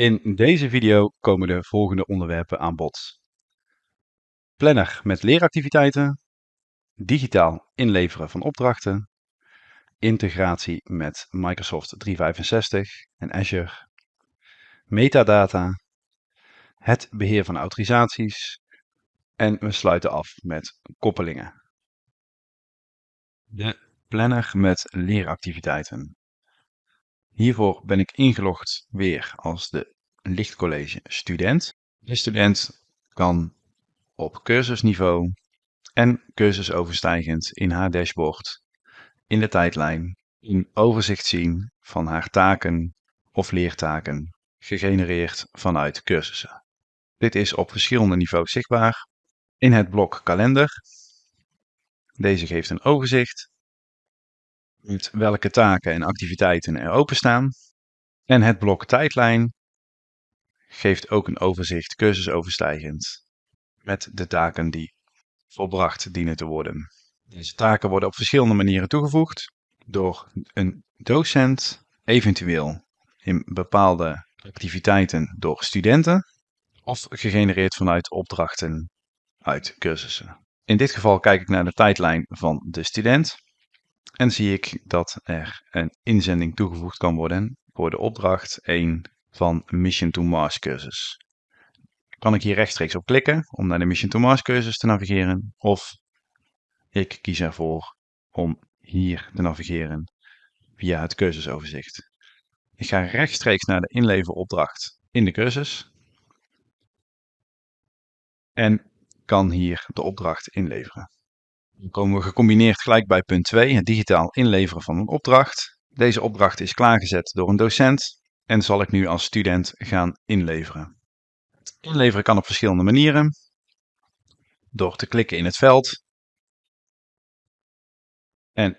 In deze video komen de volgende onderwerpen aan bod. Planner met leeractiviteiten, digitaal inleveren van opdrachten, integratie met Microsoft 365 en Azure, metadata, het beheer van autorisaties en we sluiten af met koppelingen. De planner met leeractiviteiten. Hiervoor ben ik ingelogd weer als de lichtcollege student. De student kan op cursusniveau en cursusoverstijgend in haar dashboard in de tijdlijn een overzicht zien van haar taken of leertaken gegenereerd vanuit cursussen. Dit is op verschillende niveaus zichtbaar. In het blok kalender. Deze geeft een overzicht met welke taken en activiteiten er openstaan. En het blok tijdlijn geeft ook een overzicht cursusoverstijgend met de taken die volbracht dienen te worden. Deze taken worden op verschillende manieren toegevoegd door een docent, eventueel in bepaalde activiteiten door studenten of gegenereerd vanuit opdrachten uit cursussen. In dit geval kijk ik naar de tijdlijn van de student en zie ik dat er een inzending toegevoegd kan worden voor de opdracht 1 van Mission to Mars cursus. Kan ik hier rechtstreeks op klikken om naar de Mission to Mars cursus te navigeren of ik kies ervoor om hier te navigeren via het cursusoverzicht. Ik ga rechtstreeks naar de inleveropdracht in de cursus en kan hier de opdracht inleveren. Dan komen we gecombineerd gelijk bij punt 2, het digitaal inleveren van een opdracht. Deze opdracht is klaargezet door een docent en zal ik nu als student gaan inleveren. Het inleveren kan op verschillende manieren. Door te klikken in het veld en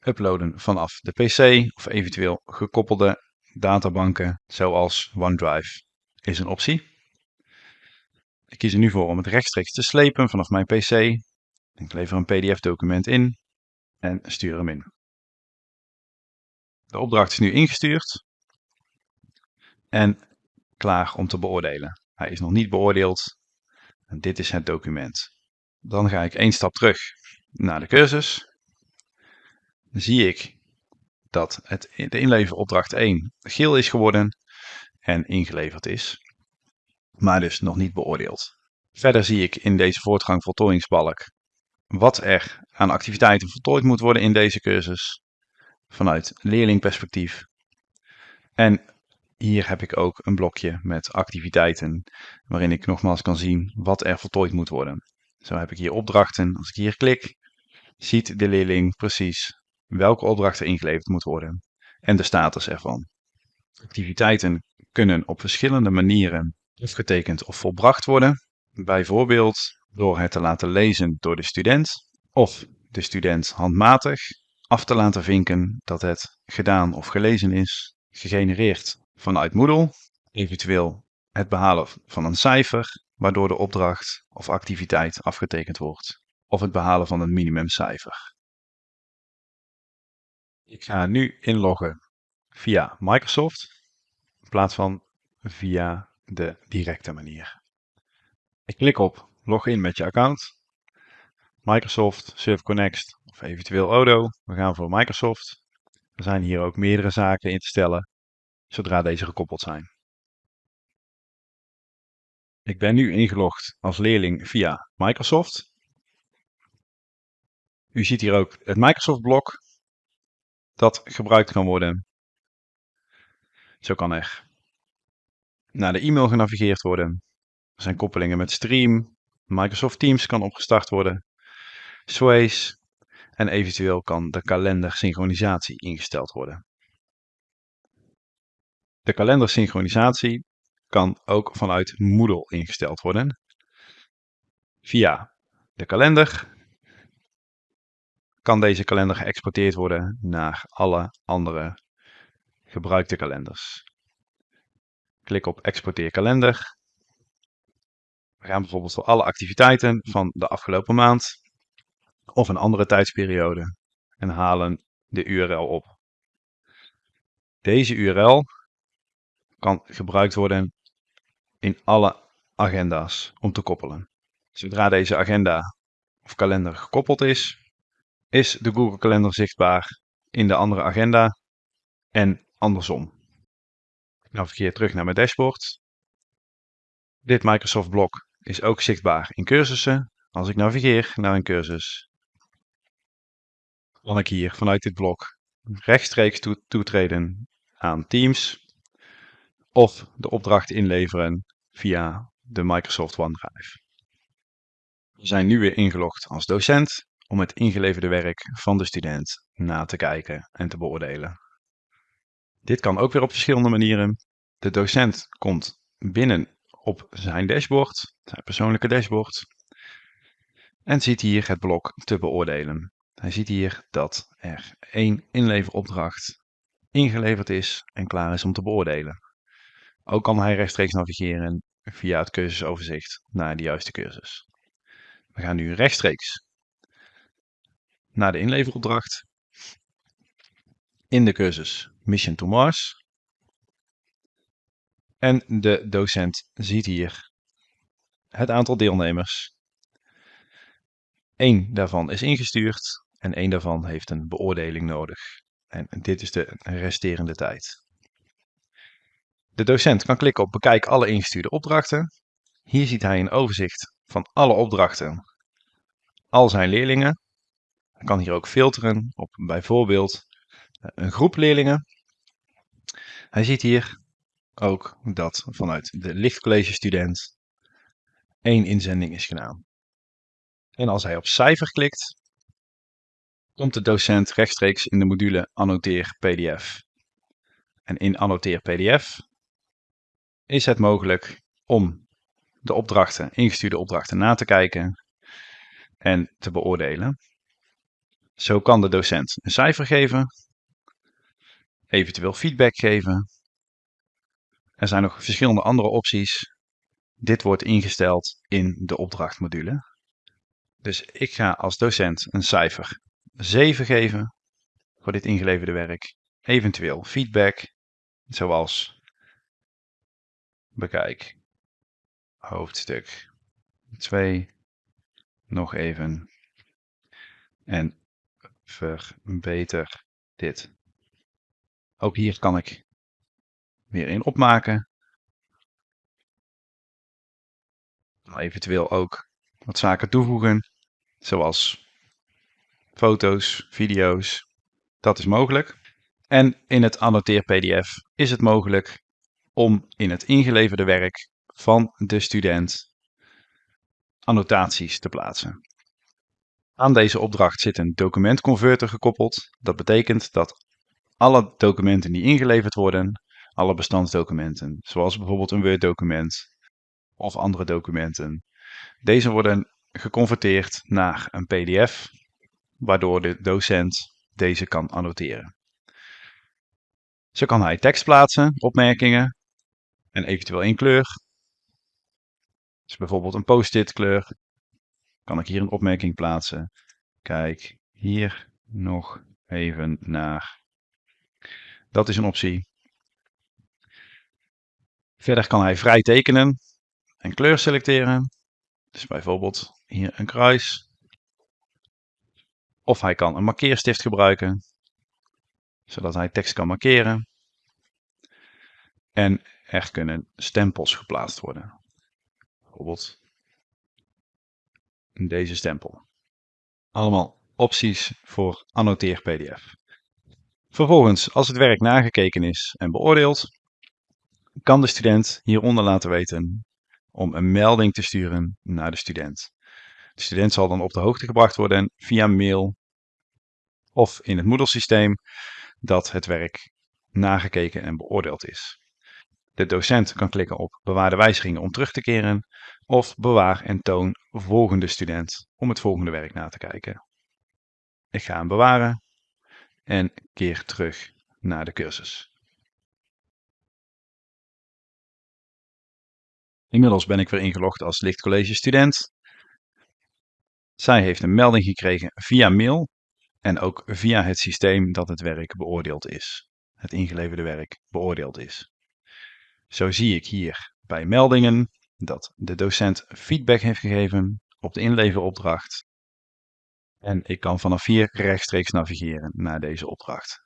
uploaden vanaf de PC of eventueel gekoppelde databanken zoals OneDrive is een optie. Ik kies er nu voor om het rechtstreeks te slepen vanaf mijn PC ik lever een PDF-document in en stuur hem in. De opdracht is nu ingestuurd en klaar om te beoordelen. Hij is nog niet beoordeeld. En dit is het document. Dan ga ik één stap terug naar de cursus. Dan zie ik dat het, de inleveropdracht 1 geel is geworden en ingeleverd is, maar dus nog niet beoordeeld. Verder zie ik in deze voortgang voltooiingsbalk wat er aan activiteiten voltooid moet worden in deze cursus vanuit leerlingperspectief. En hier heb ik ook een blokje met activiteiten waarin ik nogmaals kan zien wat er voltooid moet worden. Zo heb ik hier opdrachten. Als ik hier klik, ziet de leerling precies welke opdrachten ingeleverd moet worden en de status ervan. Activiteiten kunnen op verschillende manieren afgetekend of volbracht worden. Bijvoorbeeld door het te laten lezen door de student of de student handmatig af te laten vinken dat het gedaan of gelezen is, gegenereerd vanuit Moodle, eventueel het behalen van een cijfer waardoor de opdracht of activiteit afgetekend wordt, of het behalen van een minimumcijfer. Ik ga nu inloggen via Microsoft in plaats van via de directe manier. Ik klik op log in met je account. Microsoft, Server Connect of eventueel Odo. We gaan voor Microsoft. Er zijn hier ook meerdere zaken in te stellen, zodra deze gekoppeld zijn. Ik ben nu ingelogd als leerling via Microsoft. U ziet hier ook het Microsoft-blok dat gebruikt kan worden. Zo kan er naar de e-mail genavigeerd worden. Er zijn koppelingen met Stream, Microsoft Teams kan opgestart worden, Sways en eventueel kan de kalendersynchronisatie ingesteld worden. De kalendersynchronisatie kan ook vanuit Moodle ingesteld worden. Via de kalender kan deze kalender geëxporteerd worden naar alle andere gebruikte kalenders. Klik op exporteer kalender we gaan bijvoorbeeld voor alle activiteiten van de afgelopen maand of een andere tijdsperiode en halen de URL op. Deze URL kan gebruikt worden in alle agenda's om te koppelen. Zodra deze agenda of kalender gekoppeld is, is de Google Kalender zichtbaar in de andere agenda en andersom. Ik navigeer terug naar mijn dashboard. Dit Microsoft blok is ook zichtbaar in cursussen. Als ik navigeer naar een cursus, kan ik hier vanuit dit blok rechtstreeks toetreden aan Teams of de opdracht inleveren via de Microsoft OneDrive. We zijn nu weer ingelogd als docent om het ingeleverde werk van de student na te kijken en te beoordelen. Dit kan ook weer op verschillende manieren. De docent komt binnen op zijn dashboard, zijn persoonlijke dashboard, en ziet hier het blok te beoordelen. Hij ziet hier dat er één inleveropdracht ingeleverd is en klaar is om te beoordelen. Ook kan hij rechtstreeks navigeren via het cursusoverzicht naar de juiste cursus. We gaan nu rechtstreeks naar de inleveropdracht in de cursus Mission to Mars. En de docent ziet hier het aantal deelnemers. Eén daarvan is ingestuurd en één daarvan heeft een beoordeling nodig. En dit is de resterende tijd. De docent kan klikken op bekijk alle ingestuurde opdrachten. Hier ziet hij een overzicht van alle opdrachten, al zijn leerlingen. Hij kan hier ook filteren op bijvoorbeeld een groep leerlingen. Hij ziet hier ook dat vanuit de lichtcollege student één inzending is gedaan. En als hij op cijfer klikt, komt de docent rechtstreeks in de module Annoteer PDF. En in Annoteer PDF is het mogelijk om de opdrachten, ingestuurde opdrachten na te kijken en te beoordelen. Zo kan de docent een cijfer geven, eventueel feedback geven. Er zijn nog verschillende andere opties. Dit wordt ingesteld in de opdrachtmodule. Dus ik ga als docent een cijfer 7 geven voor dit ingeleverde werk. Eventueel feedback, zoals bekijk hoofdstuk 2 nog even en verbeter dit. Ook hier kan ik weer in opmaken. Eventueel ook wat zaken toevoegen, zoals foto's, video's. Dat is mogelijk. En in het annoteer PDF is het mogelijk om in het ingeleverde werk van de student annotaties te plaatsen. Aan deze opdracht zit een documentconverter gekoppeld. Dat betekent dat alle documenten die ingeleverd worden, alle bestandsdocumenten, zoals bijvoorbeeld een Word-document of andere documenten, deze worden geconverteerd naar een PDF, waardoor de docent deze kan annoteren. Zo kan hij tekst plaatsen, opmerkingen en eventueel in kleur. Dus bijvoorbeeld een post-it kleur. Kan ik hier een opmerking plaatsen. Kijk hier nog even naar. Dat is een optie. Verder kan hij vrij tekenen en kleur selecteren. Dus bijvoorbeeld hier een kruis. Of hij kan een markeerstift gebruiken, zodat hij tekst kan markeren. En er kunnen stempels geplaatst worden. Bijvoorbeeld deze stempel. Allemaal opties voor annoteer PDF. Vervolgens, als het werk nagekeken is en beoordeeld, kan de student hieronder laten weten om een melding te sturen naar de student. De student zal dan op de hoogte gebracht worden via mail of in het Moodle-systeem dat het werk nagekeken en beoordeeld is. De docent kan klikken op bewaar de wijzigingen om terug te keren of bewaar en toon volgende student om het volgende werk na te kijken. Ik ga hem bewaren en keer terug naar de cursus. Inmiddels ben ik weer ingelogd als lichtcollege student. Zij heeft een melding gekregen via mail en ook via het systeem dat het werk beoordeeld is. Het ingeleverde werk beoordeeld is. Zo zie ik hier bij meldingen dat de docent feedback heeft gegeven op de inleveropdracht. En ik kan vanaf hier rechtstreeks navigeren naar deze opdracht.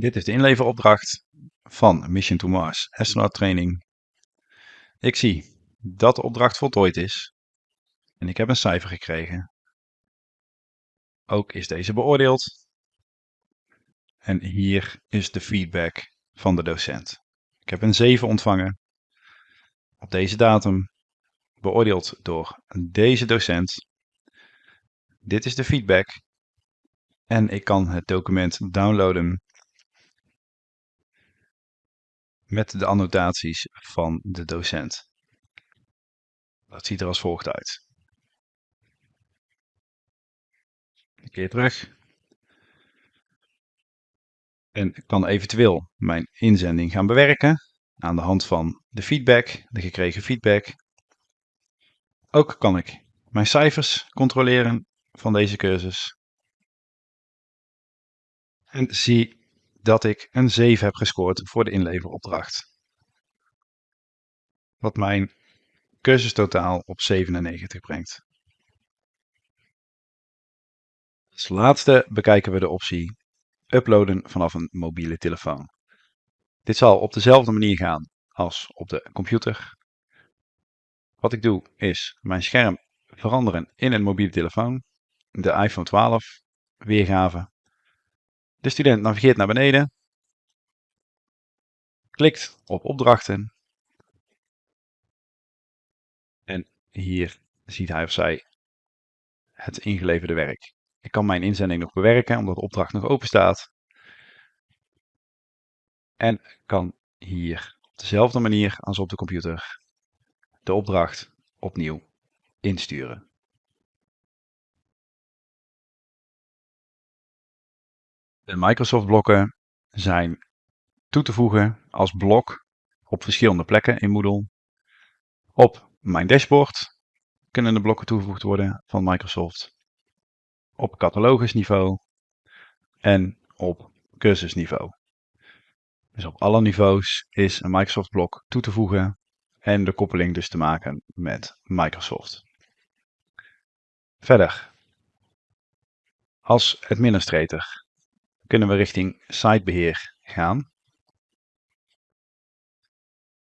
Dit is de inleveropdracht van Mission to Mars Astronaut Training. Ik zie dat de opdracht voltooid is en ik heb een cijfer gekregen. Ook is deze beoordeeld. En hier is de feedback van de docent. Ik heb een 7 ontvangen op deze datum, beoordeeld door deze docent. Dit is de feedback en ik kan het document downloaden met de annotaties van de docent. Dat ziet er als volgt uit. Een keer terug. En ik kan eventueel mijn inzending gaan bewerken aan de hand van de feedback, de gekregen feedback. Ook kan ik mijn cijfers controleren van deze cursus. En zie dat ik een 7 heb gescoord voor de inleveropdracht. Wat mijn cursustotaal op 97 brengt. Als laatste bekijken we de optie uploaden vanaf een mobiele telefoon. Dit zal op dezelfde manier gaan als op de computer. Wat ik doe is mijn scherm veranderen in een mobiele telefoon, de iPhone 12 weergave. De student navigeert naar beneden, klikt op opdrachten en hier ziet hij of zij het ingeleverde werk. Ik kan mijn inzending nog bewerken omdat de opdracht nog open staat. En kan hier op dezelfde manier als op de computer de opdracht opnieuw insturen. De Microsoft blokken zijn toe te voegen als blok op verschillende plekken in Moodle. Op mijn dashboard kunnen de blokken toegevoegd worden van Microsoft. Op catalogusniveau en op cursusniveau. Dus op alle niveaus is een Microsoft blok toe te voegen en de koppeling dus te maken met Microsoft. Verder, als administrator kunnen we richting sitebeheer gaan.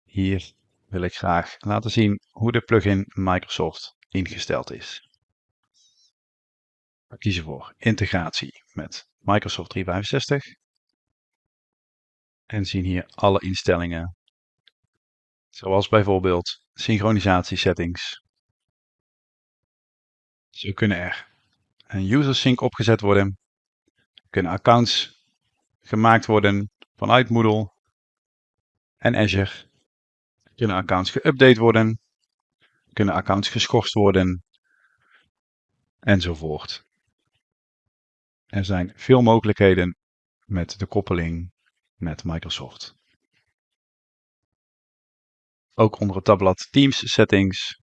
Hier wil ik graag laten zien hoe de plugin Microsoft ingesteld is. We kiezen voor integratie met Microsoft 365 en zien hier alle instellingen, zoals bijvoorbeeld synchronisatie settings. Zo kunnen er een user sync opgezet worden, kunnen accounts gemaakt worden vanuit Moodle en Azure, kunnen accounts geüpdate worden, kunnen accounts geschorst worden enzovoort. Er zijn veel mogelijkheden met de koppeling met Microsoft. Ook onder het tabblad Teams Settings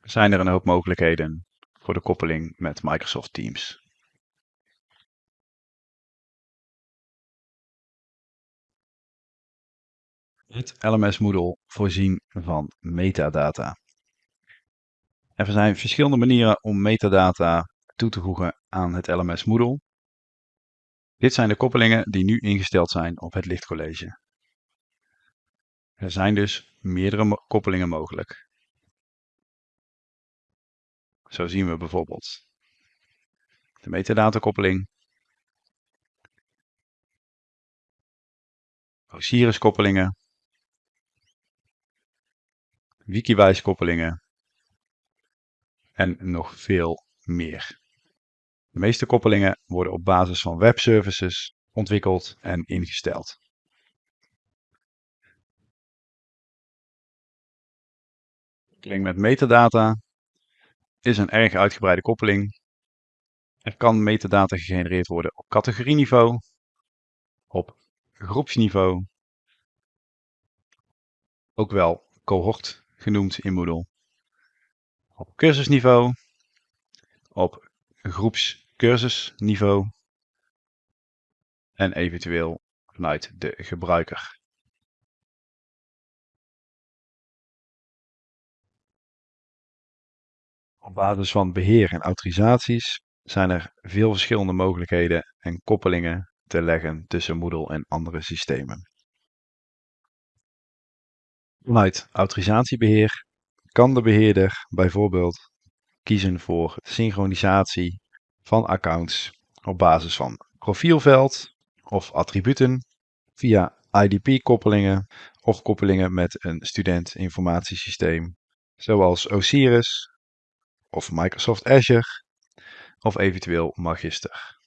zijn er een hoop mogelijkheden voor de koppeling met Microsoft Teams. Het LMS Moodle voorzien van metadata. Er zijn verschillende manieren om metadata toe te voegen aan het LMS Moodle. Dit zijn de koppelingen die nu ingesteld zijn op het lichtcollege. Er zijn dus meerdere koppelingen mogelijk. Zo zien we bijvoorbeeld de metadatakoppeling, Osiris koppelingen, Wikiwijs koppelingen en nog veel meer. De meeste koppelingen worden op basis van webservices ontwikkeld en ingesteld. Koppeling met metadata is een erg uitgebreide koppeling. Er kan metadata gegenereerd worden op categorieniveau, op groepsniveau, ook wel cohort genoemd in Moodle, op cursusniveau, op groeps cursusniveau en eventueel vanuit de gebruiker. Op basis van beheer en autorisaties zijn er veel verschillende mogelijkheden en koppelingen te leggen tussen Moodle en andere systemen. Vanuit autorisatiebeheer kan de beheerder bijvoorbeeld kiezen voor synchronisatie van accounts op basis van profielveld of attributen via IDP-koppelingen of koppelingen met een studentinformatiesysteem zoals Osiris of Microsoft Azure of eventueel Magister.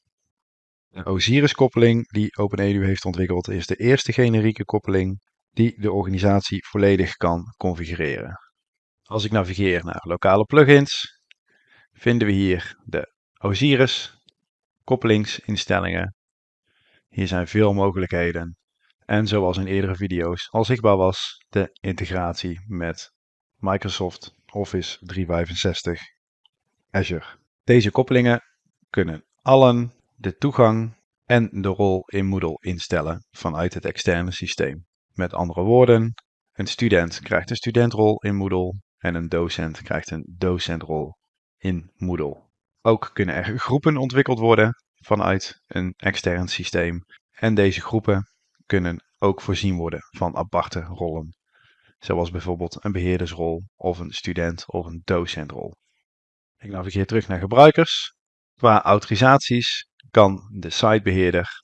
De Osiris-koppeling die OpenEDU heeft ontwikkeld is de eerste generieke koppeling die de organisatie volledig kan configureren. Als ik navigeer naar lokale plugins, vinden we hier de Osiris koppelingsinstellingen. Hier zijn veel mogelijkheden. En zoals in eerdere video's al zichtbaar was, de integratie met Microsoft Office 365 Azure. Deze koppelingen kunnen allen de toegang en de rol in Moodle instellen vanuit het externe systeem. Met andere woorden, een student krijgt een studentrol in Moodle en een docent krijgt een docentrol in Moodle. Ook kunnen er groepen ontwikkeld worden vanuit een extern systeem en deze groepen kunnen ook voorzien worden van aparte rollen, zoals bijvoorbeeld een beheerdersrol of een student of een docentrol. Ik navigeer terug naar gebruikers. Qua autorisaties kan de sitebeheerder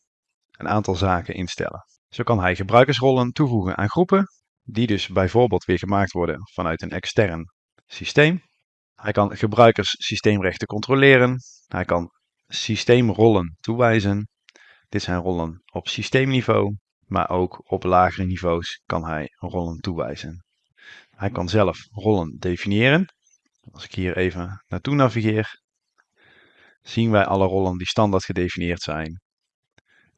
een aantal zaken instellen. Zo kan hij gebruikersrollen toevoegen aan groepen, die dus bijvoorbeeld weer gemaakt worden vanuit een extern systeem. Hij kan gebruikerssysteemrechten controleren. Hij kan systeemrollen toewijzen. Dit zijn rollen op systeemniveau, maar ook op lagere niveaus kan hij rollen toewijzen. Hij kan zelf rollen definiëren. Als ik hier even naartoe navigeer, zien wij alle rollen die standaard gedefinieerd zijn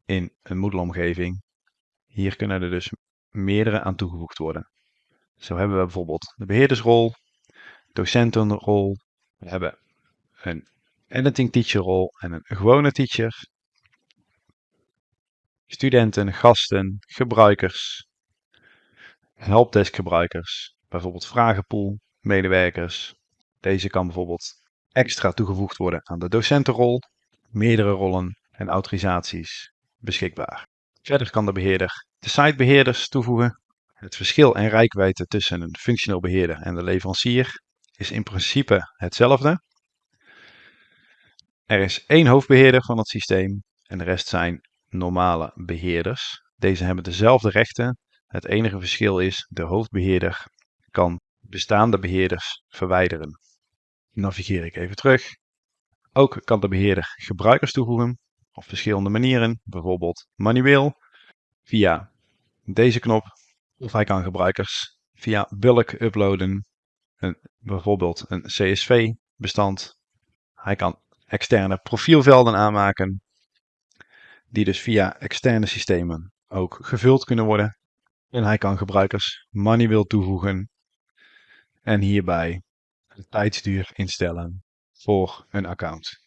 in een Moodle-omgeving. Hier kunnen er dus meerdere aan toegevoegd worden. Zo hebben we bijvoorbeeld de beheerdersrol, docentenrol, we hebben een editing teacher rol en een gewone teacher, studenten, gasten, gebruikers, helpdesk gebruikers, bijvoorbeeld vragenpool, medewerkers. Deze kan bijvoorbeeld extra toegevoegd worden aan de docentenrol, meerdere rollen en autorisaties beschikbaar. Verder kan de beheerder de sitebeheerders toevoegen. Het verschil en rijkwijde tussen een functioneel beheerder en de leverancier is in principe hetzelfde. Er is één hoofdbeheerder van het systeem en de rest zijn normale beheerders. Deze hebben dezelfde rechten. Het enige verschil is de hoofdbeheerder kan bestaande beheerders verwijderen. Navigeer ik even terug. Ook kan de beheerder gebruikers toevoegen op verschillende manieren, bijvoorbeeld manueel via deze knop of hij kan gebruikers via bulk uploaden, een, bijvoorbeeld een CSV bestand. Hij kan externe profielvelden aanmaken die dus via externe systemen ook gevuld kunnen worden. En hij kan gebruikers manueel toevoegen en hierbij de tijdsduur instellen voor een account.